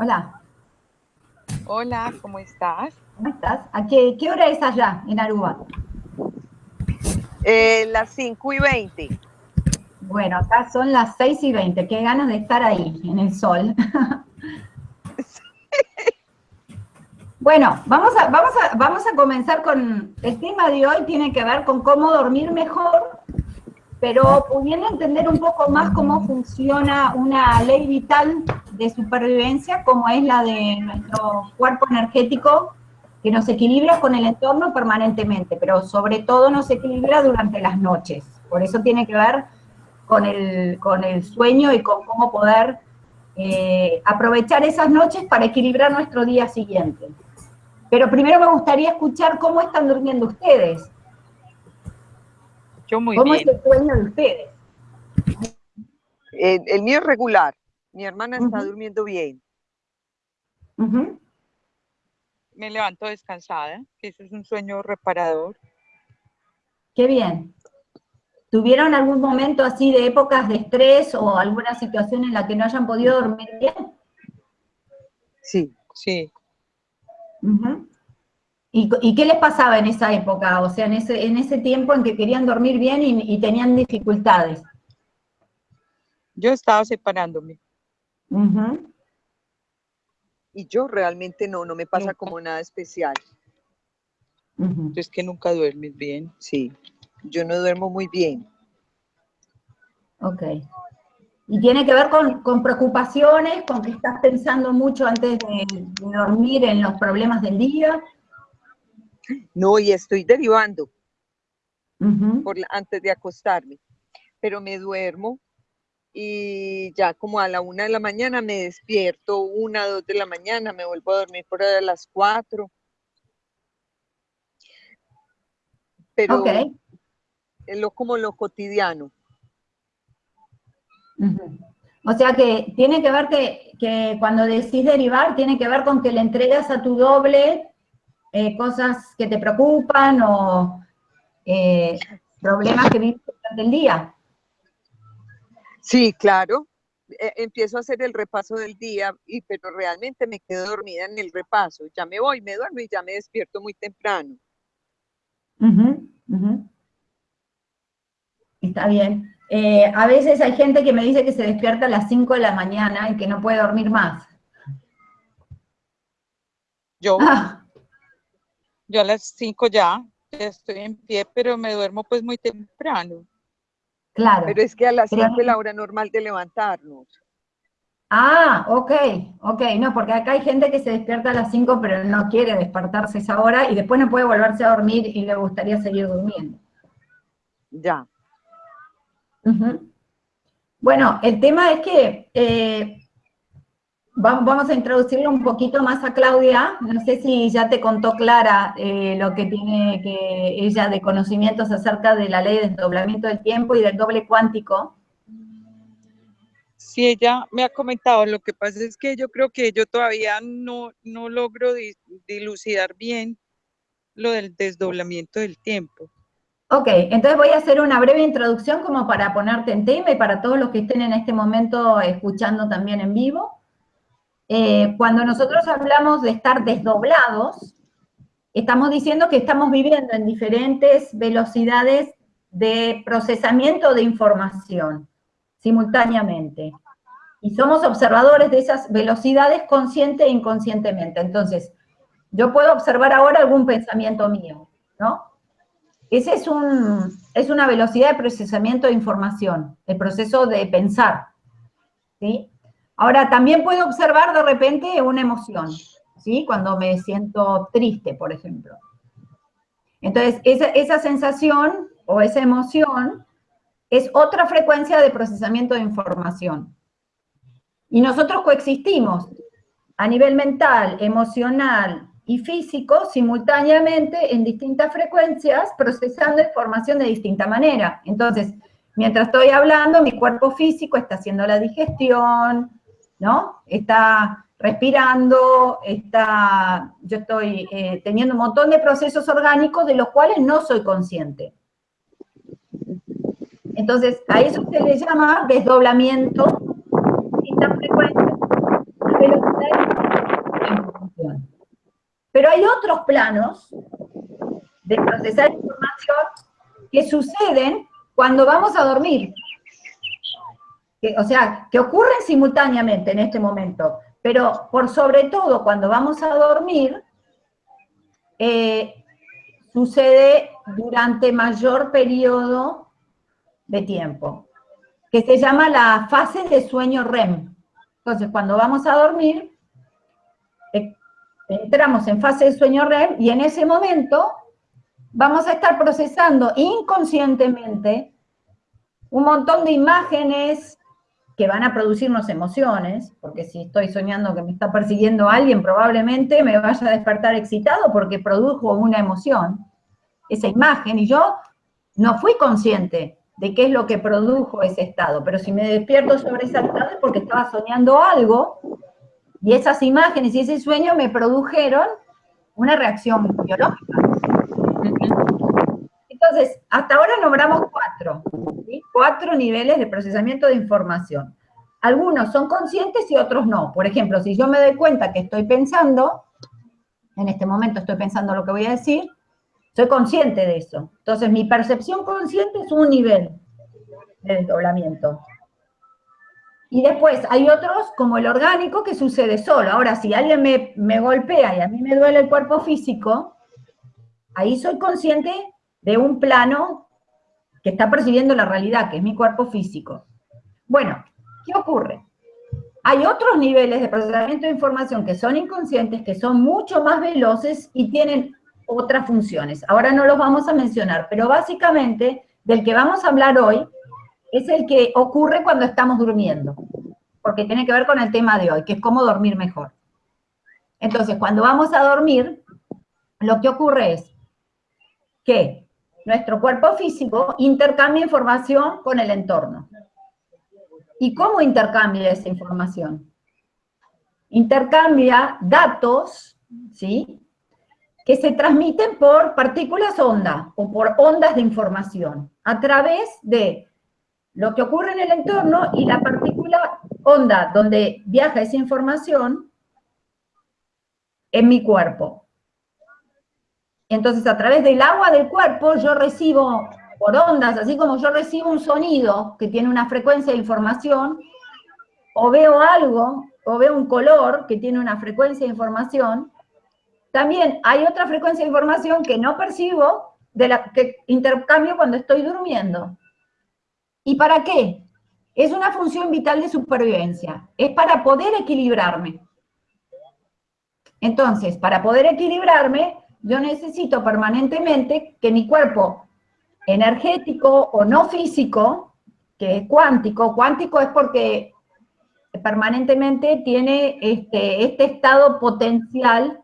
Hola. Hola, ¿cómo estás? ¿Cómo estás? ¿A qué, qué hora es allá, en Aruba? Eh, las 5 y 20. Bueno, acá son las 6 y 20. Qué ganas de estar ahí, en el sol. bueno, vamos a, vamos, a, vamos a comenzar con... El tema de hoy tiene que ver con cómo dormir mejor, pero pudiendo entender un poco más cómo funciona una ley vital de supervivencia, como es la de nuestro cuerpo energético, que nos equilibra con el entorno permanentemente, pero sobre todo nos equilibra durante las noches. Por eso tiene que ver con el, con el sueño y con cómo poder eh, aprovechar esas noches para equilibrar nuestro día siguiente. Pero primero me gustaría escuchar cómo están durmiendo ustedes. Yo muy ¿Cómo bien. es el sueño de ustedes? Eh, el mío es regular. Mi hermana está durmiendo bien. Me levanto descansada, que eso es un sueño reparador. Qué bien. ¿Tuvieron algún momento así de épocas de estrés o alguna situación en la que no hayan podido dormir bien? Sí, sí. ¿Y, y qué les pasaba en esa época? O sea, en ese, en ese tiempo en que querían dormir bien y, y tenían dificultades. Yo estaba separándome. Ujú. Y yo realmente no, no me pasa Nunca. como nada especial. Es que nunca duermes bien. Sí. Yo no duermo muy bien. Ok. ¿Y tiene que ver con, con preocupaciones, con que estás pensando mucho antes de, de dormir en los problemas del día? No, y estoy derivando por antes de acostarme. Pero me duermo y ya como a la una de la mañana me despierto, una, dos de la mañana, me vuelvo a dormir por a las cuatro. Pero es lo, como lo cotidiano. O sea que tiene que ver que, que cuando decís derivar, tiene que ver con que le entregas a tu doble eh, cosas que te preocupan o eh, problemas que vives durante el día. Sí, claro. eh, empiezo a hacer el repaso del día, y, pero realmente me quedo dormida en el repaso. Ya me voy, me duermo y ya me despierto muy temprano. Está bien. Eh, a veces hay gente que me dice que se despierta a las 5 de la mañana y que no puede dormir más. Yo, Ah, Yo a las 5 ya, ya estoy en pie, pero me duermo pues muy temprano. Claro. pero es que a las Pero 5 es la hora normal de levantarnos. Ah, ok, ok, no, porque acá hay gente que se despierta a las 5 pero no quiere despertarse esa hora y después no puede volverse a dormir y le gustaría seguir durmiendo. Ya. Ujú. Bueno, el tema es que eh, vamos a introducirle un poquito más a Claudia. No sé si ya te contó Clara eh, lo que tiene que ella de conocimientos acerca de la ley de desdoblamiento del tiempo y del doble cuántico. Si ella me ha comentado, lo que pasa es que yo creo que yo todavía no, no logro di- dilucidar bien lo del desdoblamiento del tiempo. Ok, entonces voy a hacer una breve introducción como para ponerte en tema y para todos los que estén en este momento escuchando también en vivo. Eh, cuando nosotros hablamos de estar desdoblados, estamos diciendo que estamos viviendo en diferentes velocidades de procesamiento de información simultáneamente. Y somos observadores de esas velocidades consciente e inconscientemente. Entonces, yo puedo observar ahora algún pensamiento mío, ¿no? Ese es, un, es una velocidad de procesamiento de información, el proceso de pensar, ¿sí? Ahora, también puedo observar de repente una emoción, ¿sí? Cuando me siento triste, por ejemplo. Entonces, esa, esa sensación o esa emoción es otra frecuencia de procesamiento de información. Y nosotros coexistimos a nivel mental, emocional y físico simultáneamente en distintas frecuencias procesando información de distinta manera. Entonces, mientras estoy hablando, mi cuerpo físico está haciendo la digestión, ¿no? Está respirando, está, yo estoy eh, teniendo un montón de procesos orgánicos de los cuales no soy consciente. Entonces, a eso se le llama desdoblamiento, Pero hay otros planos de procesar información que suceden cuando vamos a dormir. O sea, que ocurren simultáneamente en este momento, pero por sobre todo cuando vamos a dormir, eh, sucede durante mayor periodo de tiempo, que se llama la fase de sueño REM. Entonces, cuando vamos a dormir, eh, entramos en fase de sueño REM y en ese momento vamos a estar procesando inconscientemente un montón de imágenes que van a producirnos emociones, porque si estoy soñando que me está persiguiendo alguien, probablemente me vaya a despertar excitado porque produjo una emoción, esa imagen, y yo no fui consciente de qué es lo que produjo ese estado, pero si me despierto sobre ese estado es porque estaba soñando algo, y esas imágenes y ese sueño me produjeron una reacción biológica. Entonces, hasta ahora nombramos cuatro, cuatro niveles de procesamiento de información. Algunos son conscientes y otros no. Por ejemplo, si yo me doy cuenta que estoy pensando, en este momento estoy pensando lo que voy a decir, soy consciente de eso. Entonces, mi percepción consciente es un nivel de desdoblamiento. Y después hay otros, como el orgánico, que sucede solo. Ahora, si alguien me, me golpea y a mí me duele el cuerpo físico, ahí soy consciente de un plano que está percibiendo la realidad, que es mi cuerpo físico. Bueno, ¿qué ocurre? Hay otros niveles de procesamiento de información que son inconscientes, que son mucho más veloces y tienen otras funciones. Ahora no los vamos a mencionar, pero básicamente del que vamos a hablar hoy es el que ocurre cuando estamos durmiendo, porque tiene que ver con el tema de hoy, que es cómo dormir mejor. Entonces, cuando vamos a dormir, lo que ocurre es que nuestro cuerpo físico intercambia información con el entorno. ¿Y cómo intercambia esa información? Intercambia datos, ¿sí? Que se transmiten por partículas onda o por ondas de información a través de lo que ocurre en el entorno y la partícula onda donde viaja esa información en mi cuerpo. Entonces, a través del agua del cuerpo, yo recibo por ondas, así como yo recibo un sonido que tiene una frecuencia de información, o veo algo, o veo un color que tiene una frecuencia de información, también hay otra frecuencia de información que no percibo, de la que intercambio cuando estoy durmiendo. ¿Y para qué? Es una función vital de supervivencia, es para poder equilibrarme. Entonces, para poder equilibrarme, yo necesito permanentemente que mi cuerpo energético o no físico, que es cuántico, cuántico es porque permanentemente tiene este, este estado potencial,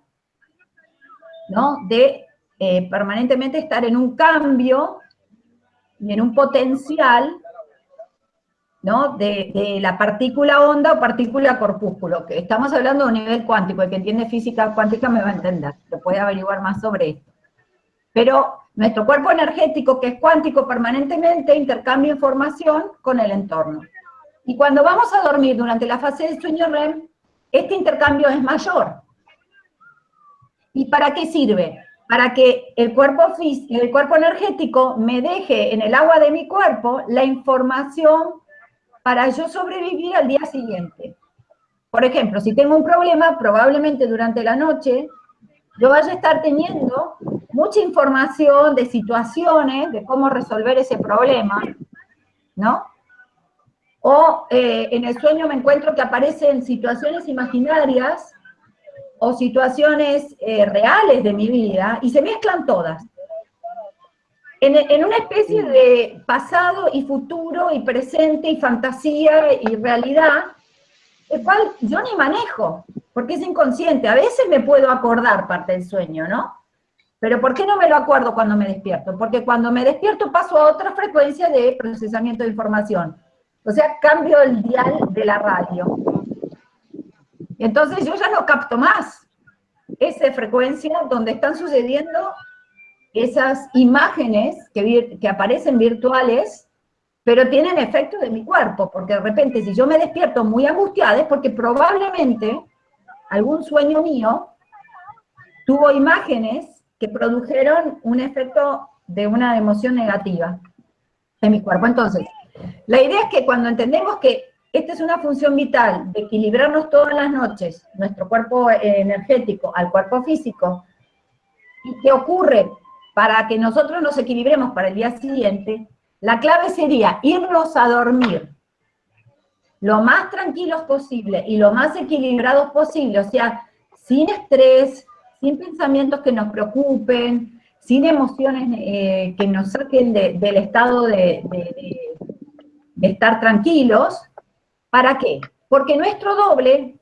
¿no? De eh, permanentemente estar en un cambio y en un potencial De, la partícula onda o partícula corpúsculo, que estamos hablando de un nivel cuántico, el que entiende física cuántica me va a entender, lo puede averiguar más sobre esto. Pero nuestro cuerpo energético, que es cuántico permanentemente, intercambia información con el entorno. Y cuando vamos a dormir durante la fase de sueño REM, este intercambio es mayor. ¿Y para qué sirve? Para que el cuerpo, el cuerpo energético me deje en el agua de mi cuerpo la información para yo sobrevivir al día siguiente. Por ejemplo, si tengo un problema, probablemente durante la noche, yo vaya a estar teniendo mucha información de situaciones, de cómo resolver ese problema, ¿no? O eh, en el sueño me encuentro que aparecen situaciones imaginarias o situaciones eh, reales de mi vida y se mezclan todas en, una especie de pasado y futuro y presente y fantasía y realidad, el cual yo ni manejo, porque es inconsciente. A veces me puedo acordar parte del sueño, ¿no? Pero ¿por qué no me lo acuerdo cuando me despierto? Porque cuando me despierto paso a otra frecuencia de procesamiento de información. O sea, cambio el dial de la radio. Entonces yo ya no capto más esa frecuencia donde están sucediendo esas imágenes que, que aparecen virtuales, pero tienen efecto de mi cuerpo, porque de repente si yo me despierto muy angustiada es porque probablemente algún sueño mío tuvo imágenes que produjeron un efecto de una emoción negativa en mi cuerpo. Entonces, la idea es que cuando entendemos que esta es una función vital de equilibrarnos todas las noches, nuestro cuerpo eh, energético al cuerpo físico, y que ocurre para que nosotros nos equilibremos para el día siguiente, la clave sería irnos a dormir lo más tranquilos posible y lo más equilibrados posible, o sea, sin estrés, sin pensamientos que nos preocupen, sin emociones eh, que nos saquen del estado de, estar tranquilos. ¿Para qué? Porque nuestro doble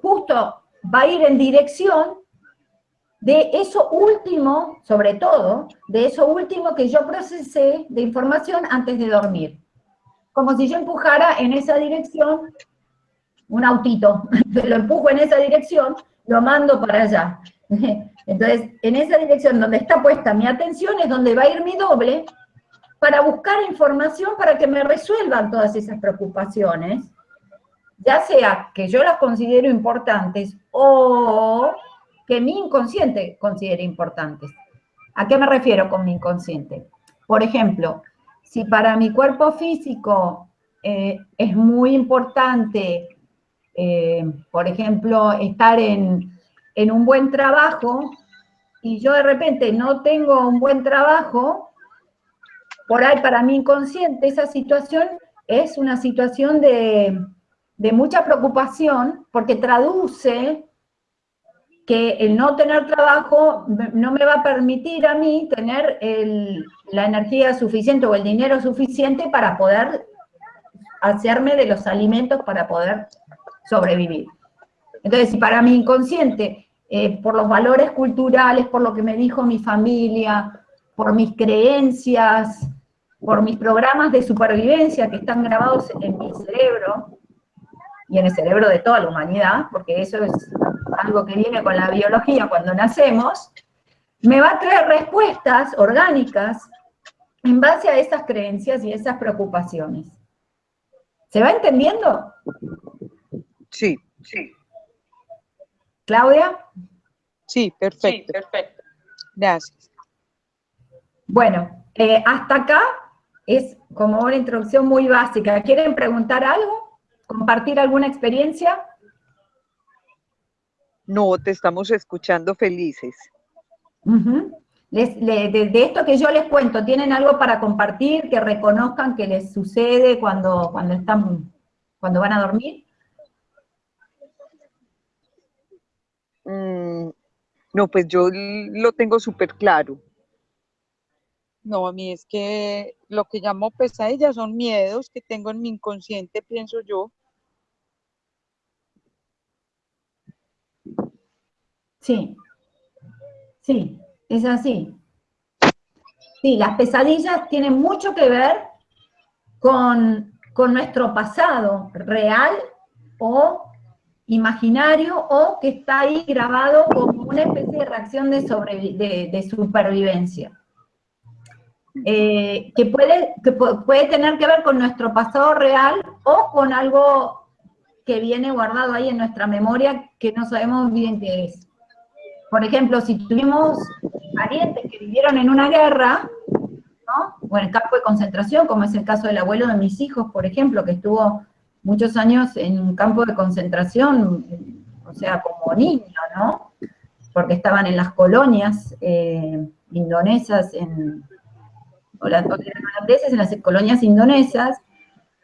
justo va a ir en dirección de eso último, sobre todo, de eso último que yo procesé de información antes de dormir. Como si yo empujara en esa dirección un autito, lo empujo en esa dirección, lo mando para allá. Entonces, en esa dirección donde está puesta mi atención es donde va a ir mi doble para buscar información para que me resuelvan todas esas preocupaciones, ya sea que yo las considero importantes o que mi inconsciente considere importantes. ¿A qué me refiero con mi inconsciente? Por ejemplo, si para mi cuerpo físico eh, es muy importante, eh, por ejemplo, estar en en un buen trabajo y yo de repente no tengo un buen trabajo, por ahí para mi inconsciente esa situación es una situación de, mucha preocupación porque traduce que el no tener trabajo no me va a permitir a mí tener la energía suficiente o el dinero suficiente para poder hacerme de los alimentos para poder sobrevivir. Entonces, si para mi inconsciente eh, por los valores culturales, por lo que me dijo mi familia, por mis creencias, por mis programas de supervivencia que están grabados en mi cerebro, y en el cerebro de toda la humanidad, porque eso es algo que viene con la biología cuando nacemos, me va a traer respuestas orgánicas en base a esas creencias y esas preocupaciones. ¿Se va entendiendo? Sí, sí. ¿Claudia? Sí, perfecto. perfecto. Gracias. Bueno, eh, hasta acá es como una introducción muy básica. ¿Quieren preguntar algo? ¿Compartir alguna experiencia? No, te estamos escuchando felices. de, esto que yo les cuento, ¿tienen algo para compartir que reconozcan que les sucede cuando, cuando, están, cuando van a dormir? Mm, no, pues yo lo tengo súper claro. No, a mí es que lo que llamo pesadillas son miedos que tengo en mi inconsciente, pienso yo. Sí, sí, es así. Sí, las pesadillas tienen mucho que ver con, con nuestro pasado real o imaginario o que está ahí grabado como una especie de reacción de, supervivencia. Eh, que, puede, que puede tener que ver con nuestro pasado real o con algo que viene guardado ahí en nuestra memoria que no sabemos bien qué es. Por ejemplo, si tuvimos parientes que vivieron en una guerra, ¿no? o en el campo de concentración, como es el caso del abuelo de mis hijos, por ejemplo, que estuvo muchos años en un campo de concentración, o sea, como niño, ¿no? Porque estaban en las colonias eh, indonesas, en, las en las colonias indonesas.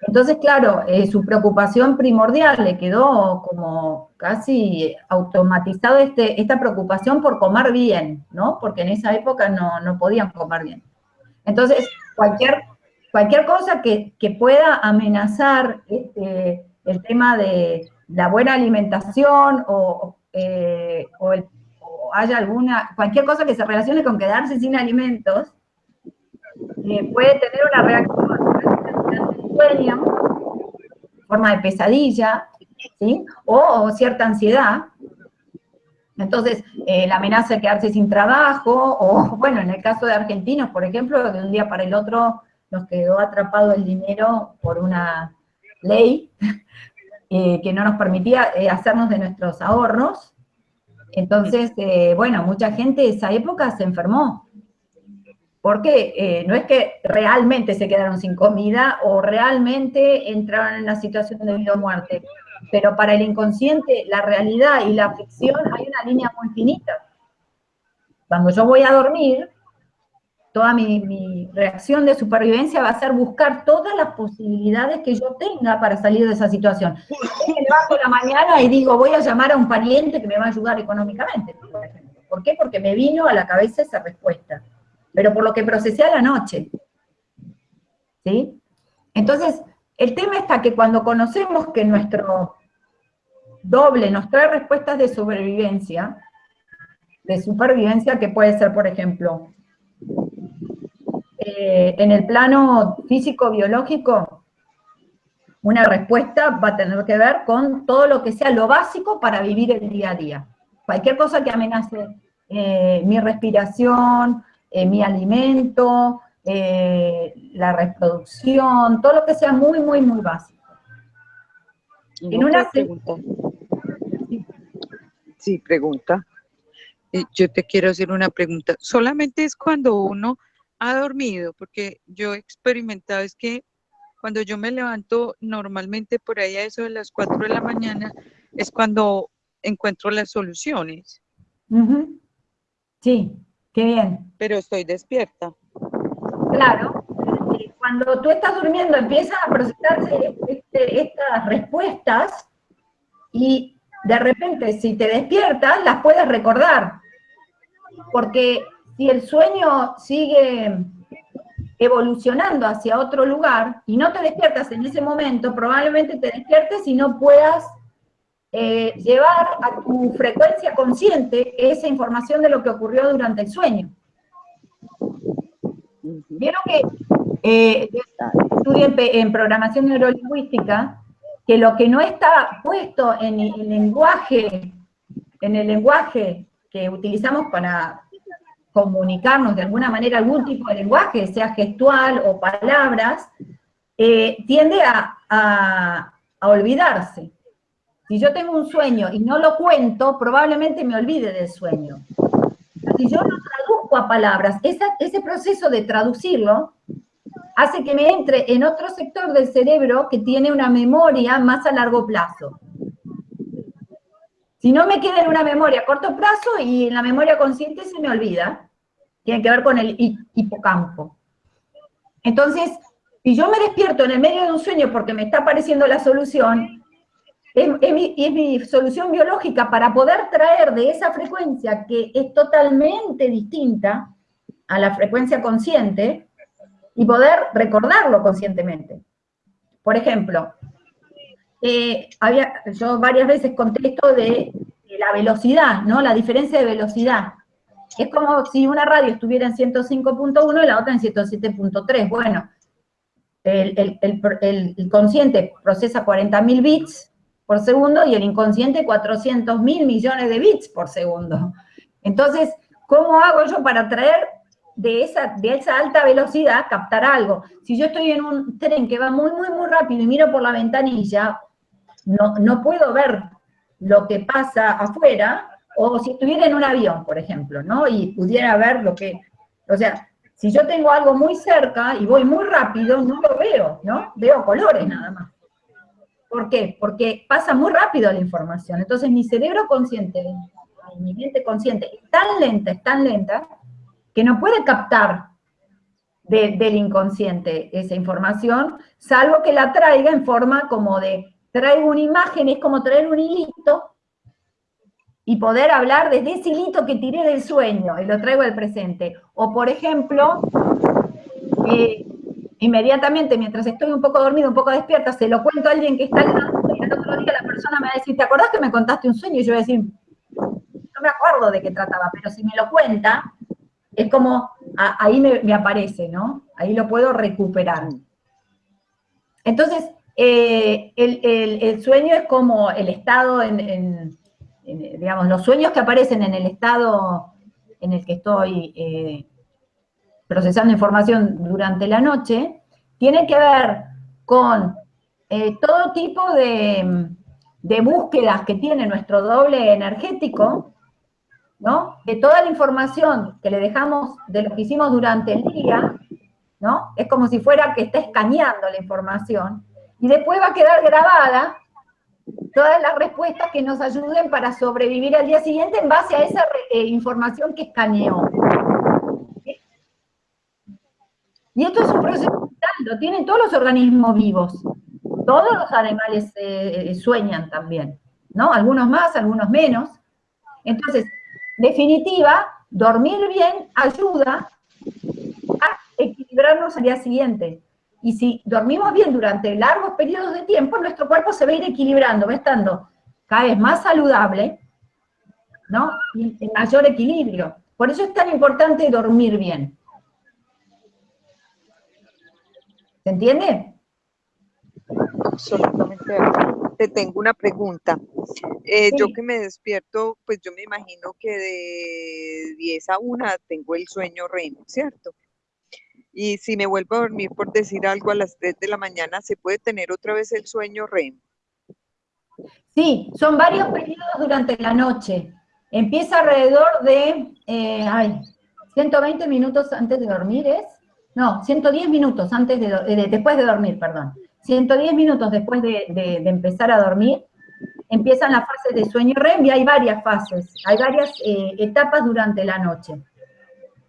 Entonces, claro, eh, su preocupación primordial le quedó como casi automatizado este, esta preocupación por comer bien, ¿no? Porque en esa época no, no podían comer bien. Entonces, cualquier cualquier cosa que, pueda amenazar este, el tema de la buena alimentación o, eh, haya alguna, cualquier cosa que se relacione con quedarse sin alimentos, eh, puede tener una reacción forma de pesadilla, o, cierta ansiedad. Entonces, eh, la amenaza de quedarse sin trabajo, o bueno, en el caso de argentinos, por ejemplo, de un día para el otro nos quedó atrapado el dinero por una ley eh, que no nos permitía eh, hacernos de nuestros ahorros. Entonces, bueno, mucha gente de esa época se enfermó. Porque eh, no es que realmente se quedaron sin comida o realmente entraron en una situación de vida o muerte, pero para el inconsciente la realidad y la ficción hay una línea muy finita. Cuando yo voy a dormir, toda mi, reacción de supervivencia va a ser buscar todas las posibilidades que yo tenga para salir de esa situación. Me levanto la mañana y digo, voy a llamar a un pariente que me va a ayudar económicamente, por ¿Por qué? Porque me vino a la cabeza esa respuesta, pero por lo que procesé a la noche. ¿Sí? Entonces, el tema está que cuando conocemos que nuestro doble nos trae respuestas de sobrevivencia, de supervivencia, que puede ser, por ejemplo, eh, en el plano físico-biológico, una respuesta va a tener que ver con todo lo que sea lo básico para vivir el día a día. Cualquier cosa que amenace eh, mi respiración, eh, mi alimento, la reproducción, todo lo que sea muy, muy, muy básico. En una pregunta. Sí, pregunta. yo te quiero hacer una pregunta. Solamente es cuando uno ha dormido, porque yo he experimentado es que cuando yo me levanto normalmente por ahí a eso de las 4 de la mañana es cuando encuentro las soluciones. Sí, qué bien. Pero estoy despierta. Claro. Cuando tú estás durmiendo empiezan a procesarse este, estas respuestas y de repente si te despiertas las puedes recordar. Porque si el sueño sigue evolucionando hacia otro lugar y no te despiertas en ese momento, probablemente te despiertes y no puedas eh, llevar a tu frecuencia consciente esa información de lo que ocurrió durante el sueño. Vieron que eh, estudié en, programación neurolingüística que lo que no está puesto en el lenguaje, en el lenguaje que utilizamos para comunicarnos de alguna manera algún tipo de lenguaje, sea gestual o palabras, eh, tiende a, olvidarse. Si yo tengo un sueño y no lo cuento, probablemente me olvide del sueño. Si yo lo traduzco a palabras, ese proceso de traducirlo hace que me entre en otro sector del cerebro que tiene una memoria más a largo plazo. Si no me queda en una memoria a corto plazo y en la memoria consciente se me olvida, tiene que ver con el hipocampo. Entonces, si yo me despierto en el medio de un sueño porque me está apareciendo la solución, es, mi, solución biológica para poder traer de esa frecuencia que es totalmente distinta a la frecuencia consciente y poder recordarlo conscientemente. Por ejemplo, eh, había, yo varias veces conté esto de, la velocidad, ¿no? La diferencia de velocidad. Es como si una radio estuviera en 105.1 y la otra en 107.3. Bueno, el, el, consciente procesa 40.000 bits por segundo y el inconsciente 400.000 millones de bits por segundo. Entonces, ¿cómo hago yo para traer de esa, de esa alta velocidad, captar algo? Si yo estoy en un tren que va muy, muy, muy rápido y miro por la ventanilla, no, no puedo ver lo que pasa afuera, o si estuviera en un avión, por ejemplo, ¿no? Y pudiera ver lo que, o sea, si yo tengo algo muy cerca y voy muy rápido, no lo veo, ¿no? Veo colores nada más. ¿Por qué? Porque pasa muy rápido la información. Entonces mi cerebro consciente, mi mente consciente, es tan lenta, es tan lenta, que no puede captar del inconsciente esa información, salvo que la traiga en forma como de traigo una imagen, es como traer un hilito y poder hablar desde ese hilito que tiré del sueño y lo traigo al presente. O, por ejemplo, eh, inmediatamente, mientras estoy un poco dormido, un poco despierta, se lo cuento a alguien que está al lado y el otro día la persona me va a decir, ¿te acordás que me contaste un sueño? Y yo voy a decir, no me acuerdo de qué trataba, pero si me lo cuenta, es como, ahí me, aparece, ¿no? Ahí lo puedo recuperar. Entonces, eh, el, sueño es como el estado en, digamos, los sueños que aparecen en el estado en el que estoy eh, procesando información durante la noche, tienen que ver con eh, todo tipo de, de, búsquedas que tiene nuestro doble energético ¿no? De toda la información que le dejamos de lo que hicimos durante el día, ¿no? Es como si fuera que está escaneando la información, y después va a quedar grabada todas las respuestas que nos ayuden para sobrevivir al día siguiente en base a esa eh, información que escaneó. Y esto es un proceso vital, lo tienen todos los organismos vivos. Todos los animales eh, eh, sueñan también, ¿no? Algunos más, algunos menos. Entonces, definitiva, dormir bien ayuda a equilibrarnos al día siguiente. Y si dormimos bien durante largos periodos de tiempo, nuestro cuerpo se va a ir equilibrando, va estando cada vez más saludable, ¿no? Y en mayor equilibrio. Por eso es tan importante dormir bien. ¿Se entiende? Absolutamente. Te tengo una pregunta. Eh, yo que me despierto, pues yo me imagino que de 10 a 1 tengo el sueño REM, ¿cierto? Y si me vuelvo a dormir por decir algo a las 3 de la mañana, ¿se puede tener otra vez el sueño REM? Sí, son varios periodos durante la noche. Empieza alrededor de, eh, ay, 120 minutos antes de dormir, ¿es? No, 110 minutos antes de, eh, después de dormir, perdón. 110 minutos después de, empezar a dormir, empiezan las fases de sueño REM y hay varias fases, hay varias eh, etapas durante la noche,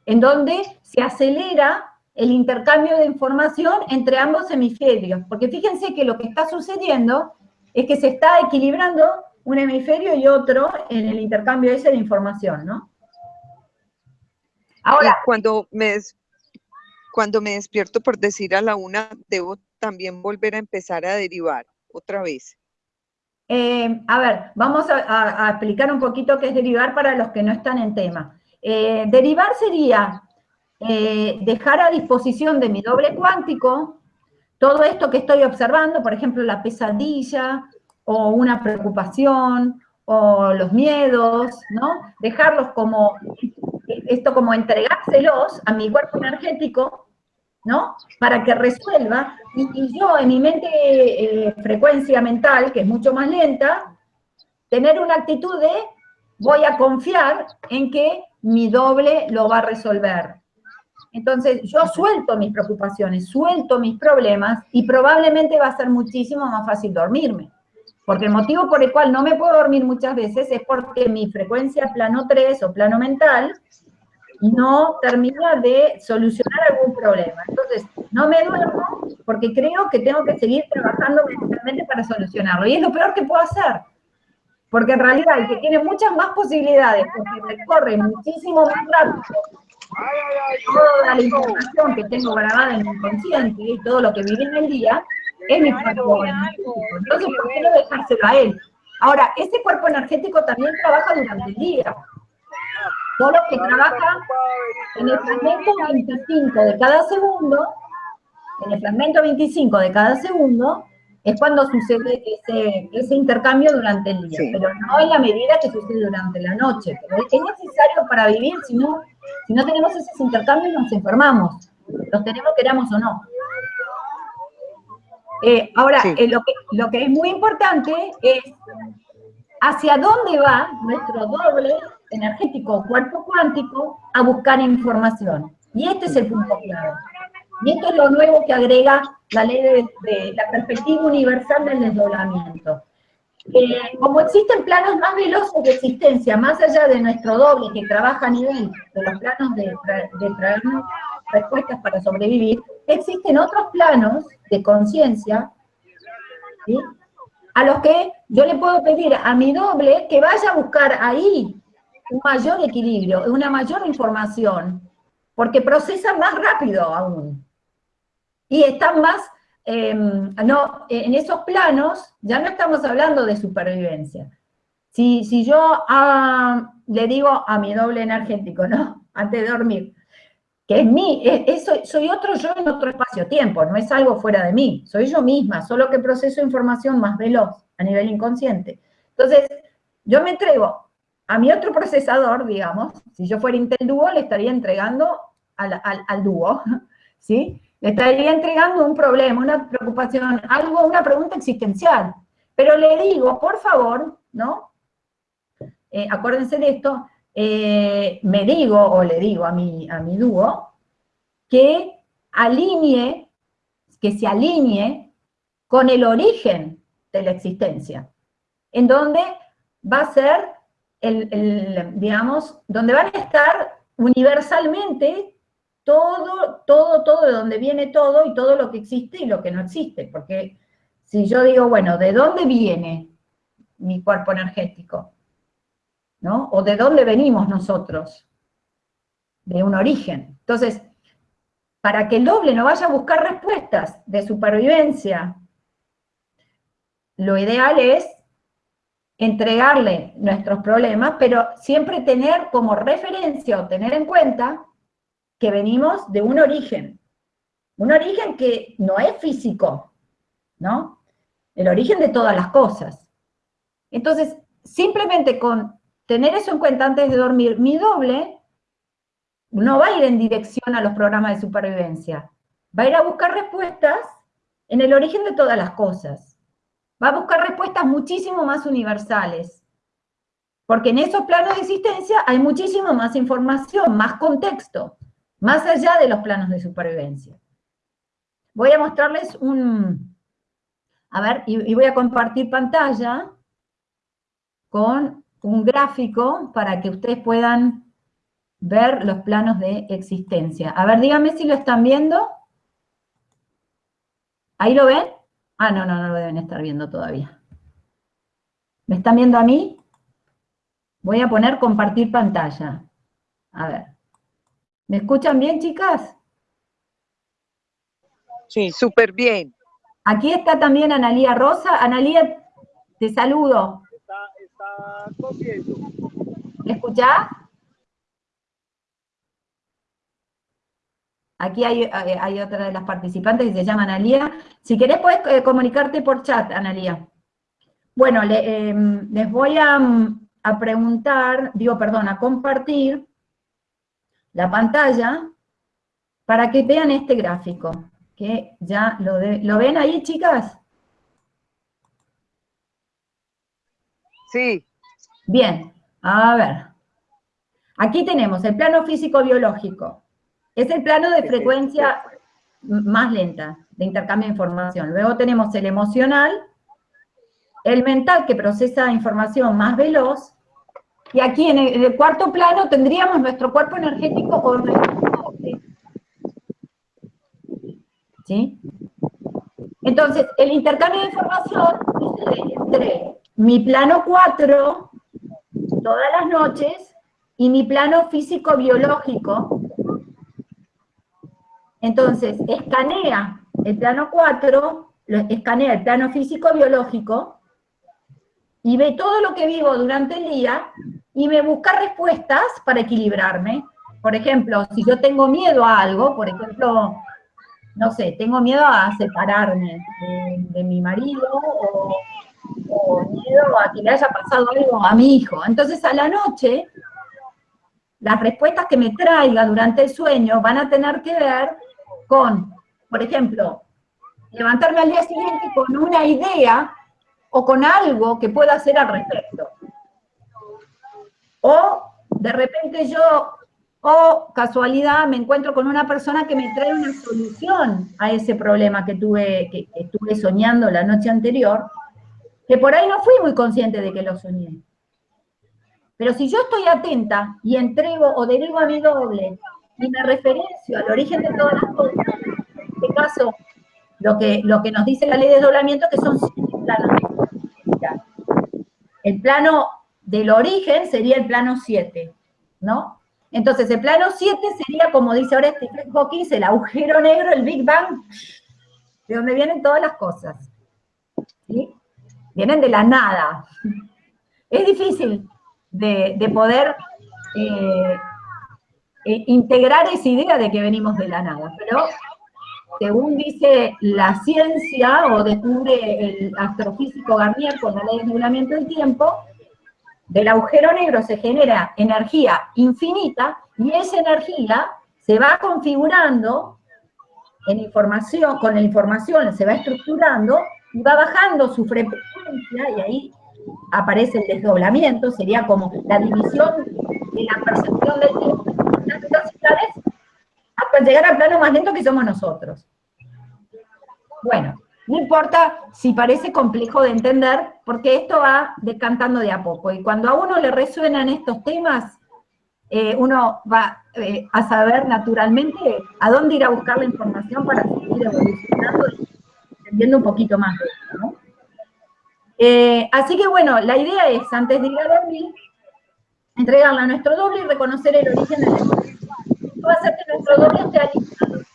en donde se acelera el intercambio de información entre ambos hemisferios. Porque fíjense que lo que está sucediendo es que se está equilibrando un hemisferio y otro en el intercambio ese de información, ¿no? Ahora, cuando me, cuando me despierto por decir a la una, debo también volver a empezar a derivar otra vez. Eh, a ver, vamos a, explicar un poquito qué es derivar para los que no están en tema. Eh, derivar sería eh, dejar a disposición de mi doble cuántico todo esto que estoy observando, por ejemplo, la pesadilla o una preocupación o los miedos, ¿no? Dejarlos como, esto como entregárselos a mi cuerpo energético, ¿no? Para que resuelva, y, yo en mi mente, eh, frecuencia mental, que es mucho más lenta, tener una actitud de voy a confiar en que mi doble lo va a resolver. Entonces, yo suelto mis preocupaciones, suelto mis problemas y probablemente va a ser muchísimo más fácil dormirme. Porque el motivo por el cual no me puedo dormir muchas veces es porque mi frecuencia plano 3 o plano mental no termina de solucionar algún problema. Entonces, no me duermo porque creo que tengo que seguir trabajando mentalmente para solucionarlo. Y es lo peor que puedo hacer. Porque en realidad el que tiene muchas más posibilidades, porque recorre muchísimo más rápido toda la información que tengo grabada en mi inconsciente y todo lo que viví en el día, es mi cuerpo energético. Entonces, ¿por qué no dejárselo a él? Ahora, ese cuerpo energético también trabaja durante el día. Solo que trabaja en el fragmento 25 de cada segundo, en el fragmento 25 de cada segundo, es cuando sucede ese, ese intercambio durante el día, pero no en la medida que sucede durante la noche. Pero es necesario para vivir, si no, si no tenemos esos intercambios nos enfermamos, los tenemos queramos o no. Eh, ahora, eh, lo, que, lo que es muy importante es hacia dónde va nuestro doble energético cuerpo cuántico a buscar información. Y este es el punto clave. Y esto es lo nuevo que agrega la ley de, la perspectiva universal del desdoblamiento. Eh, como existen planos más veloces de existencia, más allá de nuestro doble que trabaja a nivel de los planos de, traernos respuestas para sobrevivir, existen otros planos de conciencia, a los que yo le puedo pedir a mi doble que vaya a buscar ahí un mayor equilibrio, una mayor información, porque procesa más rápido aún. Y están más, em, no, en esos planos ya no estamos hablando de supervivencia. Si, si yo ah, le digo a mi doble energético, ¿no? Antes de dormir, que es mí, soy otro yo en otro espacio-tiempo, no es algo fuera de mí, soy yo misma, solo que proceso información más veloz a nivel inconsciente. Entonces, yo me entrego a mi otro procesador, digamos, si yo fuera Intel Duo, le estaría entregando al, al, Duo, ¿sí? Le estaría entregando un problema, una preocupación, algo, una pregunta existencial. Pero le digo, por favor, ¿no? Eh, acuérdense de esto, eh, me digo, o le digo a mi, a mi dúo, que alinee, que se alinee con el origen de la existencia, en donde va a ser, el, digamos, donde van a estar universalmente todo, todo, todo, de donde viene todo y todo lo que existe y lo que no existe, porque si yo digo, bueno, ¿de dónde viene mi cuerpo energético? ¿No? ¿O de dónde venimos nosotros? De un origen. Entonces, para que el doble no vaya a buscar respuestas de supervivencia, lo ideal es entregarle nuestros problemas, pero siempre tener como referencia o tener en cuenta que venimos de un origen. Un origen que no es físico, ¿no? El origen de todas las cosas. Entonces, simplemente con tener eso en cuenta antes de dormir, mi doble no va a ir en dirección a los programas de supervivencia. Va a ir a buscar respuestas en el origen de todas las cosas. Va a buscar respuestas muchísimo más universales. Porque en esos planos de existencia hay muchísimo más información, más contexto, más allá de los planos de supervivencia. Voy a mostrarles un, a ver, y, voy a compartir pantalla con un gráfico para que ustedes puedan ver los planos de existencia. A ver, díganme si lo están viendo. ¿Ahí lo ven? Ah, no, no, no lo deben estar viendo todavía. ¿Me están viendo a mí? Voy a poner compartir pantalla. A ver. ¿Me escuchan bien, chicas? Sí, súper bien. Aquí está también Analía Rosa. Analía, te saludo. Está, está comiendo. ¿Me escuchás? Aquí hay, otra de las participantes que se llama Analía. Si querés puedes eh, comunicarte por chat, Analía. Bueno, em, les voy mm, a, preguntar, digo, perdón, a compartir la pantalla para que vean este gráfico, que ya lo, ¿lo ven ahí, chicas? Sí. Bien, a ver. Aquí tenemos el plano físico-biológico, es el plano de frecuencia más lenta de intercambio de información. Luego tenemos el emocional, el mental que procesa información más veloz, y aquí en el, cuarto plano tendríamos nuestro cuerpo energético o nuestro ¿Sí? Entonces, el intercambio de información entre mi plano 4 todas las noches y mi plano físico-biológico entonces, escanea el plano 4, escanea el plano físico-biológico, y ve todo lo que vivo durante el día, y me busca respuestas para equilibrarme. Por ejemplo, si yo tengo miedo a algo, por ejemplo, no sé, tengo miedo a separarme de, mi marido, o, o miedo a que le haya pasado algo a mi hijo. Entonces, a la noche, las respuestas que me traiga durante el sueño van a tener que ver con, por ejemplo, levantarme al día siguiente con una idea o con algo que pueda hacer al respecto. O de repente yo, o casualidad, me encuentro con una persona que me trae una solución a ese problema que tuve, que estuve soñando la noche anterior, que por ahí no fui muy consciente de que lo soñé. Pero si yo estoy atenta y entrego o derivo a mi doble y me referencio al origen de todas las cosas, en este caso, lo que, lo que nos dice la ley de desdoblamiento, que son siete planos. El plano del origen sería el plano 7, ¿no? Entonces, el plano 7 sería, como dice ahora Stephen Hawking, el agujero negro, el Big Bang, de donde vienen todas las cosas. ¿sí? Vienen de la nada. Es difícil de, poder eh, eh, integrar esa idea de que venimos de la nada, pero según dice la ciencia, o descubre el astrofísico Garnier con la ley de nublamiento del tiempo, del agujero negro se genera energía infinita, y esa energía se va configurando en información, con la información se va estructurando, y va bajando su y ahí aparece el desdoblamiento, sería como la división de la percepción del tiempo hasta llegar al plano más lento que somos nosotros. Bueno, no importa si parece complejo de entender, porque esto va decantando de a poco, y cuando a uno le resuenan estos temas, eh, uno va eh, a saber naturalmente a dónde ir a buscar la información para seguir evolucionando y entendiendo un poquito más de esto, ¿no? Eh, así que bueno, la idea es, antes de ir a dormir, entregarle a nuestro doble y reconocer el origen del Esto va a hacer que nuestro doble esté alineado.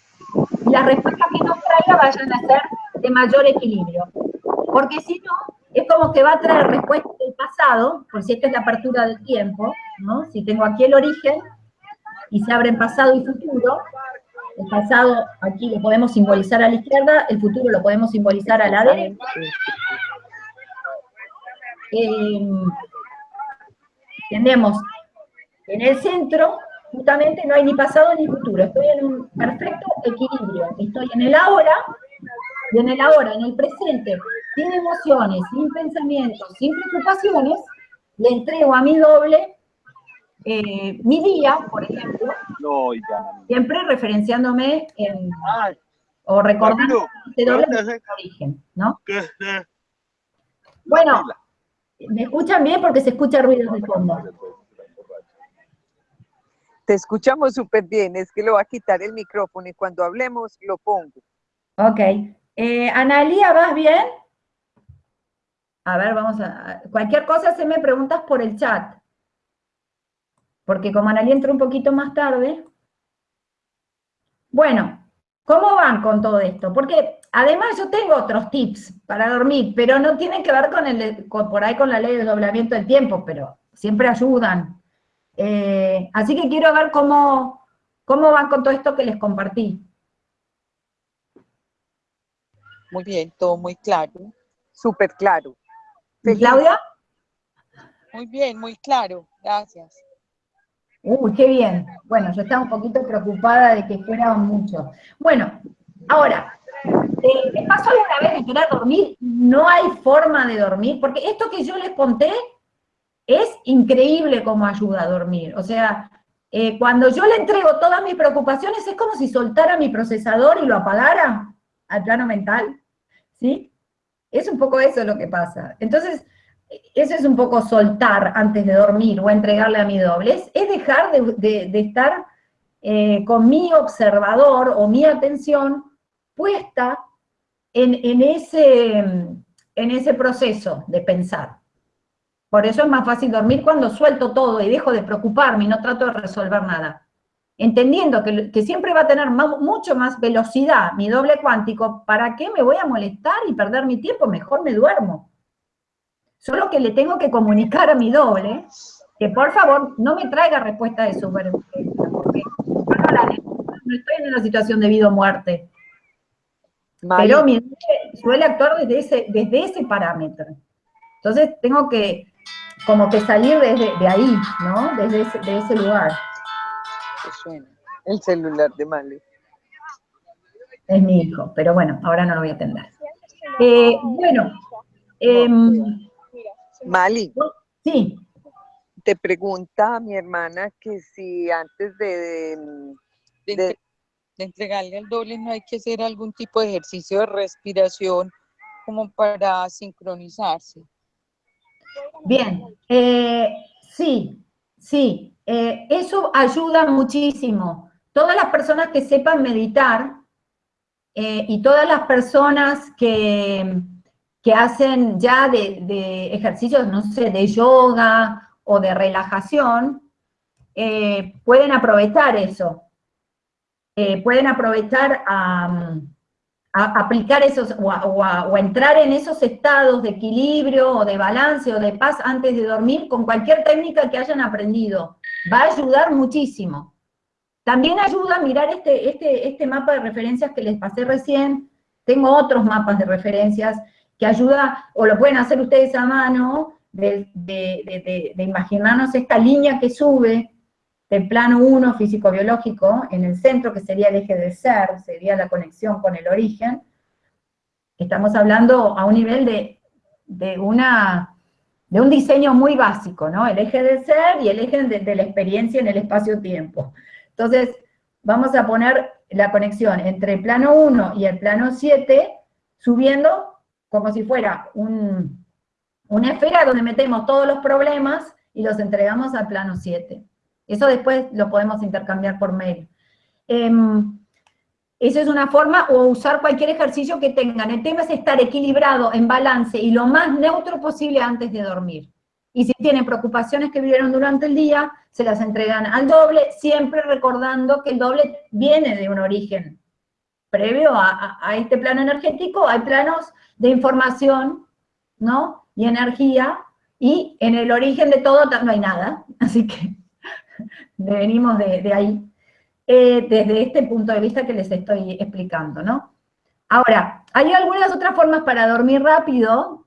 Y las respuestas que nos traiga vayan a ser de mayor equilibrio. Porque si no, es como que va a traer respuestas del pasado, por si esta es la apertura del tiempo, ¿no? Si tengo aquí el origen, y se abren pasado y futuro, el pasado aquí lo podemos simbolizar a la izquierda, el futuro lo podemos simbolizar a la derecha. Eh, tenemos en el centro, justamente no hay ni pasado ni futuro, estoy en un perfecto equilibrio, estoy en el ahora, y en el ahora, en el presente, sin emociones, sin pensamientos, sin preocupaciones, le entrego a mi doble eh, mi día, por ejemplo, siempre referenciándome en, o recordando este doble origen, ¿no? Bueno, ¿Me escuchan bien? Porque se escucha ruido de fondo. Te escuchamos súper bien, es que lo va a quitar el micrófono y cuando hablemos lo pongo. Ok. Eh, Analía, ¿vas bien? A ver, vamos a... Cualquier cosa se me preguntas por el chat. Porque como Analía entró un poquito más tarde... Bueno, ¿cómo van con todo esto? Porque Además, yo tengo otros tips para dormir, pero no tienen que ver con el, por ahí con la ley del doblamiento del tiempo, pero siempre ayudan. Eh, así que quiero ver cómo, cómo van con todo esto que les compartí. Muy bien, todo muy claro, súper claro. Claudia? Muy bien, muy claro, gracias. Uy, qué bien. Bueno, yo estaba un poquito preocupada de que fuera mucho. Bueno, ahora, eh, ¿Me pasó alguna vez de querer dormir? No hay forma de dormir, porque esto que yo les conté es increíble como ayuda a dormir. O sea, eh, cuando yo le entrego todas mis preocupaciones, es como si soltara mi procesador y lo apagara al plano mental, ¿sí? Es un poco eso lo que pasa. Entonces, eso es un poco soltar antes de dormir o entregarle a mi doble. Es, dejar de, estar eh, con mi observador o mi atención puesta en ese proceso de pensar. Por eso es más fácil dormir cuando suelto todo y dejo de preocuparme y no trato de resolver nada. Entendiendo que, siempre va a tener mucho más velocidad mi doble cuántico, ¿para qué me voy a molestar y perder mi tiempo? Mejor me duermo. Solo que le tengo que comunicar a mi doble que por favor no me traiga respuesta de supervivencia, porque no estoy en una situación de vida o muerte. Pero mi suele actuar desde ese, desde ese parámetro. Entonces tengo que como que salir desde de ahí, ¿no? Desde ese, de ese lugar. suena? El celular de Mali. Es mi hijo, pero bueno, ahora no lo voy a atender. Eh, bueno. Em, Mali. Sí. Te pregunta mi hermana que si antes de, de de entregarle al doble no hay que hacer algún tipo de ejercicio de respiración como para sincronizarse. Bien, eh, sí, sí, eh, eso ayuda muchísimo. Todas las personas que sepan meditar eh, y todas las personas que, que hacen ya de, ejercicios, no sé, de yoga o de relajación, pueden aprovechar eso. Eh, pueden aprovechar a, aplicar esos, o entrar en esos estados de equilibrio, o de balance, o de paz antes de dormir, con cualquier técnica que hayan aprendido. Va a ayudar muchísimo. También ayuda a mirar este, este, este mapa de referencias que les pasé recién, tengo otros mapas de referencias que ayuda, o lo pueden hacer ustedes a mano, de, de imaginarnos esta línea que sube, del plano 1 físico-biológico, en el centro, que sería el eje del ser, sería la conexión con el origen, estamos hablando a un nivel de, una, de un diseño muy básico, ¿no? El eje del ser y el eje de, la experiencia en el espacio-tiempo. Entonces, vamos a poner la conexión entre el plano 1 y el plano 7, subiendo como si fuera una esfera donde metemos todos los problemas y los entregamos al plano 7. Eso después lo podemos intercambiar por mail. Em, esa es una forma, o usar cualquier ejercicio que tengan. El tema es estar equilibrado, en balance, y lo más neutro posible antes de dormir. Y si tienen preocupaciones que vivieron durante el día, se las entregan al doble, siempre recordando que el doble viene de un origen previo a, este plano energético, hay planos de información, ¿no? Y energía, y en el origen de todo no hay nada, así que venimos de ahí. Eh, desde este punto de vista que les estoy explicando, ¿no? Ahora, hay algunas otras formas para dormir rápido,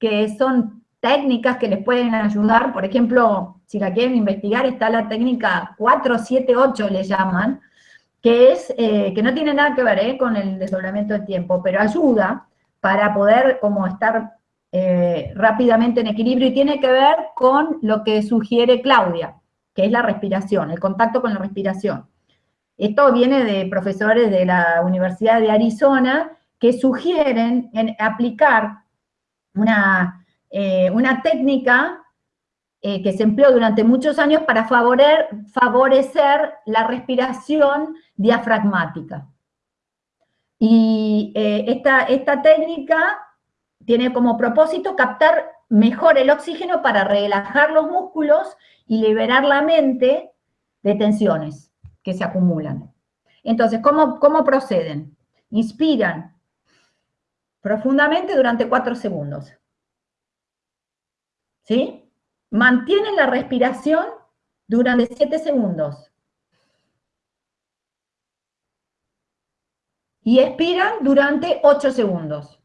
que son técnicas que les pueden ayudar, por ejemplo, si la quieren investigar, está la técnica 478, le llaman, que es, eh, que no tiene nada que ver eh, con el desdoblamiento del tiempo, pero ayuda para poder como estar rápidamente en equilibrio y tiene que ver con lo que sugiere Claudia, que es la respiración, el contacto con la respiración. Esto viene de profesores de la Universidad de Arizona que sugieren aplicar una, eh, una técnica eh, que se empleó durante muchos años para favorecer la respiración diafragmática. Y eh, esta, esta técnica tiene como propósito captar mejor el oxígeno para relajar los músculos y liberar la mente de tensiones que se acumulan. Entonces, ¿cómo, cómo proceden? Inspiran profundamente durante cuatro segundos. ¿Sí? Mantienen la respiración durante siete segundos. Y expiran durante ocho segundos.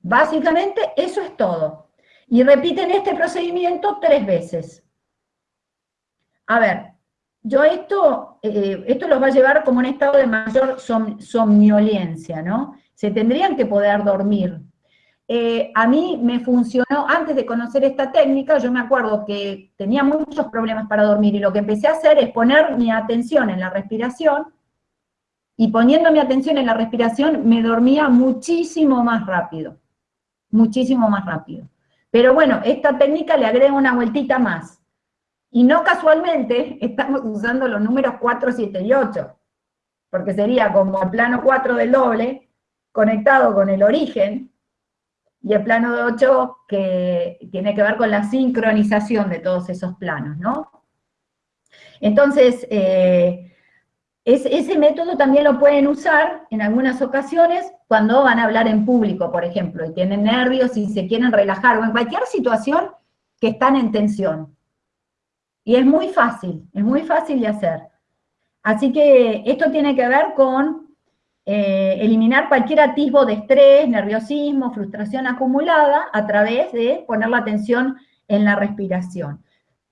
Básicamente eso es todo. Y repiten este procedimiento tres veces. A ver, yo esto, eh, esto los va a llevar como un estado de mayor somnolencia, ¿no? Se tendrían que poder dormir. Eh, a mí me funcionó, antes de conocer esta técnica, yo me acuerdo que tenía muchos problemas para dormir, y lo que empecé a hacer es poner mi atención en la respiración, y poniendo mi atención en la respiración, me dormía muchísimo más rápido, muchísimo más rápido. Pero bueno, esta técnica le agrega una vueltita más. Y no casualmente estamos usando los números 4, 7 y 8, porque sería como el plano 4 del doble, conectado con el origen, y el plano de 8 que tiene que ver con la sincronización de todos esos planos, ¿no? Entonces, eh, ese método también lo pueden usar en algunas ocasiones cuando van a hablar en público, por ejemplo, y tienen nervios y se quieren relajar, o en cualquier situación que están en tensión. Y es muy fácil, es muy fácil de hacer. Así que esto tiene que ver con eh, eliminar cualquier atisbo de estrés, nerviosismo, frustración acumulada a través de poner la atención en la respiración.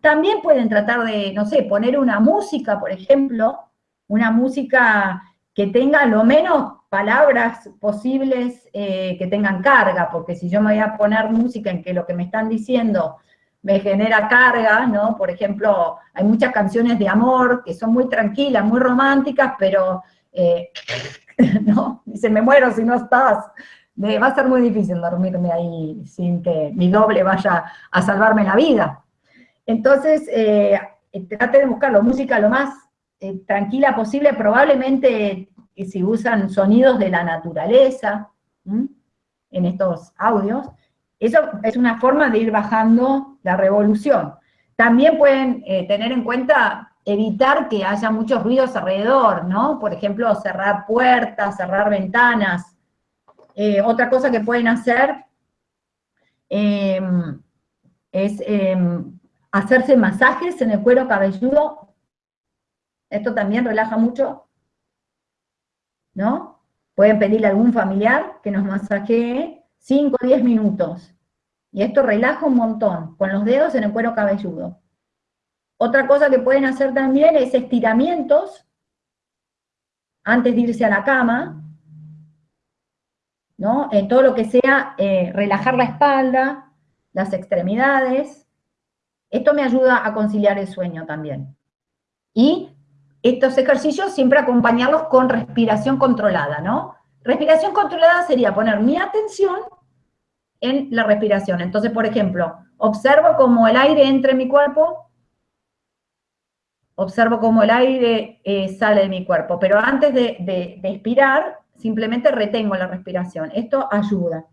También pueden tratar de, no sé, poner una música, por ejemplo, una música que tenga lo menos palabras posibles eh, que tengan carga, porque si yo me voy a poner música en que lo que me están diciendo me genera carga, ¿no? Por ejemplo, hay muchas canciones de amor que son muy tranquilas, muy románticas, pero, eh, ¿no? Dice, me muero si no estás. va a ser muy difícil dormirme ahí sin que mi doble vaya a salvarme la vida. Entonces, eh, trate de buscarlo, música lo más eh, tranquila posible, probablemente eh, si usan sonidos de la naturaleza en estos audios, eso es una forma de ir bajando la revolución. También pueden eh, tener en cuenta evitar que haya muchos ruidos alrededor, ¿no? Por ejemplo, cerrar puertas, cerrar ventanas. otra cosa que pueden hacer em, es em, hacerse masajes en el cuero cabelludo esto también relaja mucho, ¿no? Pueden pedirle a algún familiar que nos masajee 5 o 10 minutos. Y esto relaja un montón, con los dedos en el cuero cabelludo. Otra cosa que pueden hacer también es estiramientos antes de irse a la cama, ¿no? En todo lo que sea eh, relajar la espalda, las extremidades. Esto me ayuda a conciliar el sueño también. Y estos ejercicios siempre acompañarlos con respiración controlada, ¿no? Respiración controlada sería poner mi atención en la respiración. Entonces, por ejemplo, observo cómo el aire entra en mi cuerpo, observo cómo el aire eh, sale de mi cuerpo, pero antes de, de, expirar, simplemente retengo la respiración. Esto ayuda.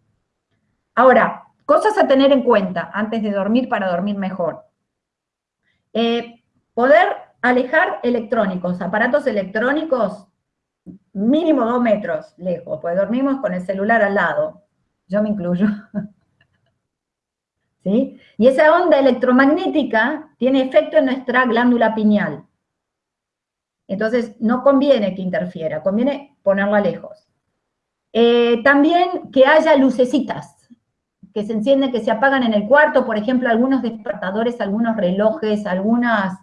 Ahora, cosas a tener en cuenta antes de dormir para dormir mejor. Eh, poder alejar electrónicos, aparatos electrónicos, mínimo dos metros lejos, pues dormimos con el celular al lado, yo me incluyo. Y esa onda electromagnética tiene efecto en nuestra glándula pineal. Entonces, no conviene que interfiera, conviene ponerla lejos. Eh, también que haya lucecitas, que se encienden, que se apagan en el cuarto, por ejemplo, algunos despertadores, algunos relojes, algunas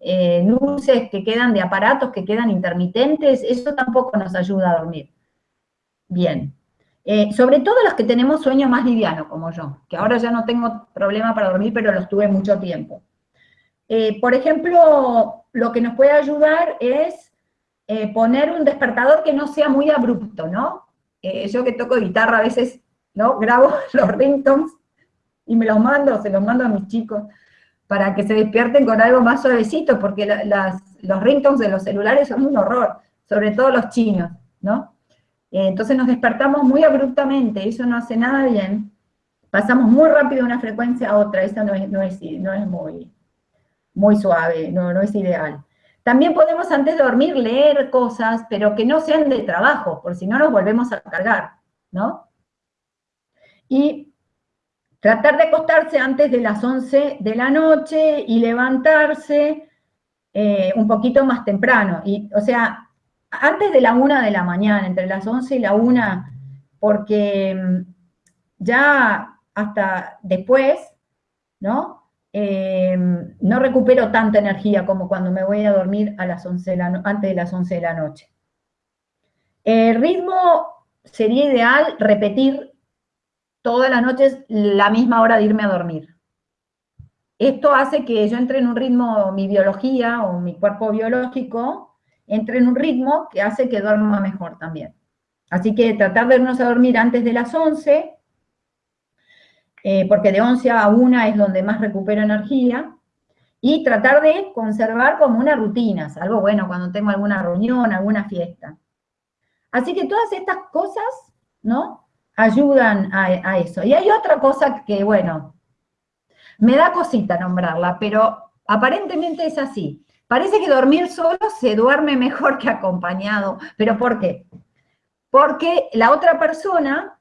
eh, luces que quedan de aparatos que quedan intermitentes, eso tampoco nos ayuda a dormir. Bien. Eh, sobre todo los que tenemos sueño más liviano, como yo, que ahora ya no tengo problema para dormir, pero los tuve mucho tiempo. Eh, por ejemplo, lo que nos puede ayudar es poner un despertador que no sea muy abrupto, ¿no? yo que toco guitarra a veces, ¿no? Grabo los ringtones y me los mando, se los mando a mis chicos para que se despierten con algo más suavecito, porque los ringtones de los celulares son un horror, sobre todo los chinos, ¿no? Eh, entonces nos despertamos muy abruptamente, eso no hace nada bien, pasamos muy rápido de una frecuencia a otra, eso no es, no es, no es muy, muy suave, no, no es ideal. También podemos antes de dormir leer cosas, pero que no sean de trabajo, por si no nos volvemos a cargar, ¿no? Y Tratar de acostarse antes de las 11 de la noche y levantarse eh, un poquito más temprano. Y, o sea, antes de la 1 de la mañana, entre las 11 y la 1, porque mm, ya hasta después, ¿no? Eh, no recupero tanta energía como cuando me voy a dormir a las 11 antes de las 11 de la noche. El ritmo sería ideal repetir todas las noches la misma hora de irme a dormir. Esto hace que yo entre en un ritmo, mi biología o mi cuerpo biológico, entre en un ritmo que hace que duerma mejor también. Así que tratar de irnos a dormir antes de las 11, eh, porque de 11 a 1 es donde más recupero energía, y tratar de conservar como una rutina, algo bueno cuando tengo alguna reunión, alguna fiesta. Así que todas estas cosas, ¿no? ayudan a, eso. Y hay otra cosa que, bueno, me da cosita nombrarla, pero aparentemente es así. Parece que dormir solo se duerme mejor que acompañado. ¿Pero por qué? Porque la otra persona,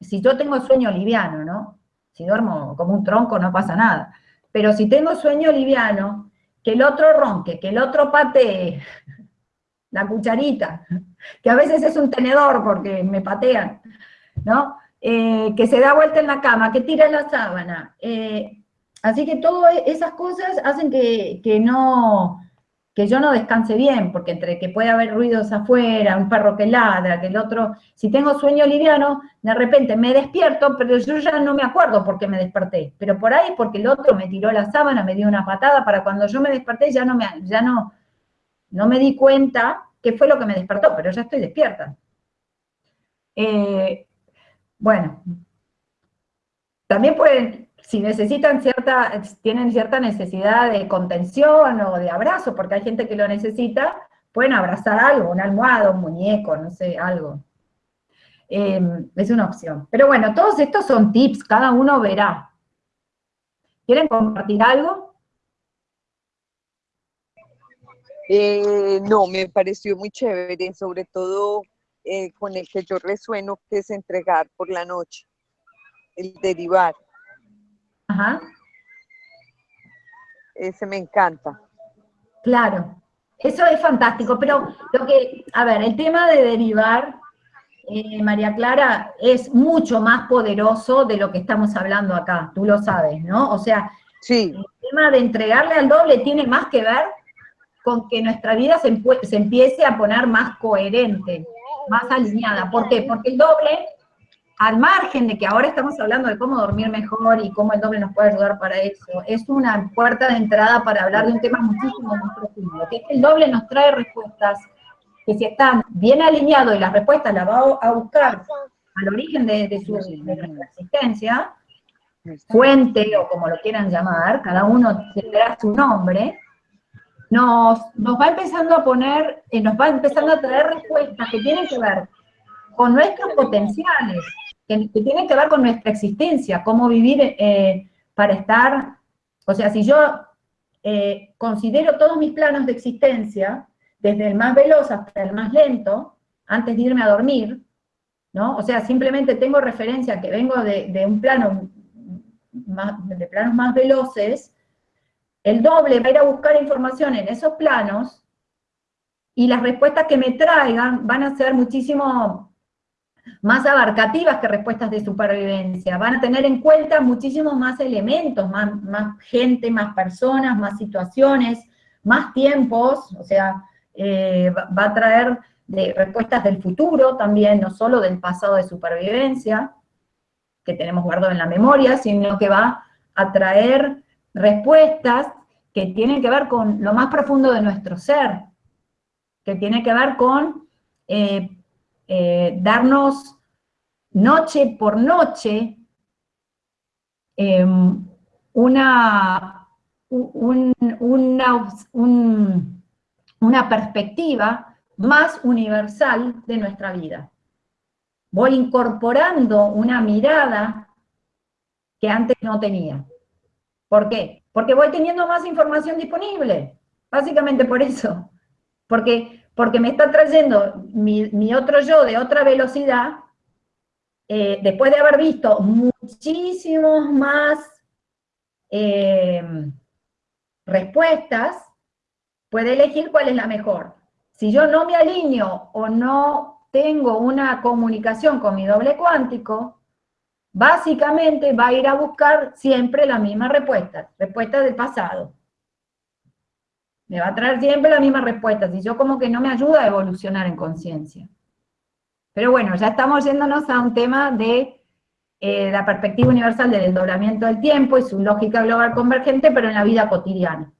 si yo tengo sueño liviano, ¿no? Si duermo como un tronco no pasa nada. Pero si tengo sueño liviano, que el otro ronque, que el otro patee, la cucharita, que a veces es un tenedor porque me patean, ¿no? Eh, que se da vuelta en la cama, que tira la sábana. Eh, así que todas esas cosas hacen que, no, que yo no descanse bien, porque entre que puede haber ruidos afuera, un perro que ladra, que el otro, si tengo sueño liviano, de repente me despierto, pero yo ya no me acuerdo por qué me desperté, pero por ahí porque el otro me tiró la sábana, me dio una patada, para cuando yo me desperté ya no me, ya no, no me di cuenta qué fue lo que me despertó, pero ya estoy despierta. Eh, bueno, también pueden, si necesitan cierta, tienen cierta necesidad de contención o de abrazo, porque hay gente que lo necesita, pueden abrazar algo, una almohada, un muñeco, no sé, algo. Em, es una opción. Pero bueno, todos estos son tips, cada uno verá. ¿Quieren compartir algo? Eh, no, me pareció muy chévere, sobre todo eh, con el que yo resueno, que es entregar por la noche, el derivar. Ajá. Ese me encanta. Claro, eso es fantástico, pero lo que, a ver, el tema de derivar, eh, María Clara, es mucho más poderoso de lo que estamos hablando acá, tú lo sabes, ¿no? O sea, sí. el tema de entregarle al doble tiene más que ver con que nuestra vida se, se empiece a poner más coherente más alineada. ¿Por qué? Porque el doble al margen de que ahora estamos hablando de cómo dormir mejor y cómo el doble nos puede ayudar para eso, es una puerta de entrada para hablar de un tema muchísimo más profundo, que es que el doble nos trae respuestas que si están bien alineados y las respuestas las va a buscar al origen de, su, existencia, fuente o como lo quieran llamar, cada uno tendrá su nombre, nos, nos va empezando a poner, eh, nos va empezando a traer respuestas que tienen que ver con nuestros potenciales, que, tiene que ver con nuestra existencia, cómo vivir eh, para estar, o sea, si yo eh, considero todos mis planos de existencia, desde el más veloz hasta el más lento, antes de irme a dormir, ¿no? O sea, simplemente tengo referencia que vengo de, un plano, más, de planos más veloces, el doble va a ir a buscar información en esos planos, y las respuestas que me traigan van a ser muchísimo más abarcativas que respuestas de supervivencia, van a tener en cuenta muchísimos más elementos, más, gente, más personas, más situaciones, más tiempos, o sea, eh, va a traer de respuestas del futuro también, no solo del pasado de supervivencia, que tenemos guardado en la memoria, sino que va a traer respuestas que tienen que ver con lo más profundo de nuestro ser, que tiene que ver con eh, eh, darnos noche por noche em, una, una perspectiva más universal de nuestra vida. Voy incorporando una mirada que antes no tenía. ¿Por qué? Porque voy teniendo más información disponible, básicamente por eso. Porque porque me está trayendo mi, otro yo de otra velocidad, eh, después de haber visto muchísimos más eh, respuestas, puede elegir cuál es la mejor. Si yo no me alineo o no tengo una comunicación con mi doble cuántico, básicamente va a ir a buscar siempre la misma respuesta, respuesta del pasado me va a traer siempre la misma respuesta, si yo como que no me ayuda a evolucionar en conciencia. Pero bueno, ya estamos yéndonos a un tema de eh, la perspectiva universal del desdoblamiento del tiempo y su lógica global convergente, pero en la vida cotidiana.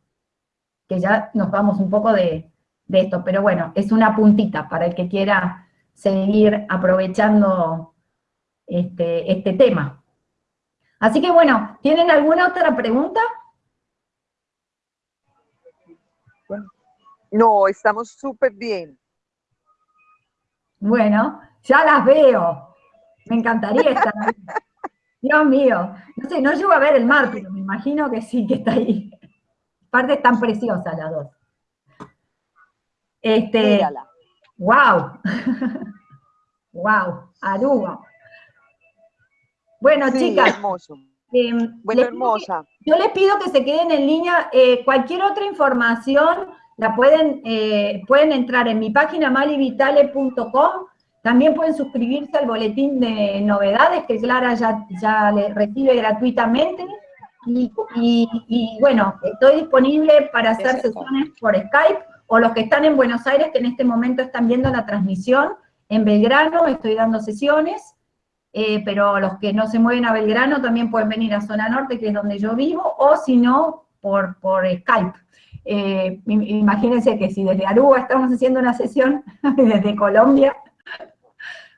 Que ya nos vamos un poco de, esto, pero bueno, es una puntita para el que quiera seguir aprovechando este, este tema. Así que bueno, ¿tienen alguna otra pregunta? No, estamos súper bien. Bueno, ya las veo. Me encantaría estar ahí. Dios mío. No sé, no llego a ver el mar, pero me imagino que sí, que está ahí. Aparte tan preciosa las dos. Este, Mírala. Wow. wow, Aruba. Bueno, chicas. Hermoso. Em, bueno, hermosa. yo les pido que se queden en línea. Eh, cualquier otra información la pueden, eh, pueden entrar en mi página malivitale.com, también pueden suscribirse al boletín de novedades que Clara ya, ya le recibe gratuitamente. Y, bueno, estoy disponible para hacer sesiones por Skype, o los que están en Buenos Aires, que en este momento están viendo la transmisión, en Belgrano estoy dando sesiones, eh, pero los que no se mueven a Belgrano también pueden venir a Zona Norte, que es donde yo vivo, o si no, por, por Skype. Eh, imagínense que si desde Aruba estamos haciendo una sesión, desde Colombia.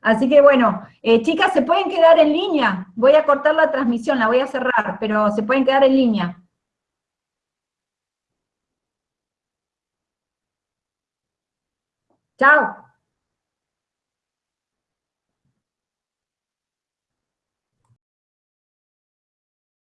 Así que bueno, eh, chicas, se pueden quedar en línea. Voy a cortar la transmisión, la voy a cerrar, pero se pueden quedar en línea. Chao.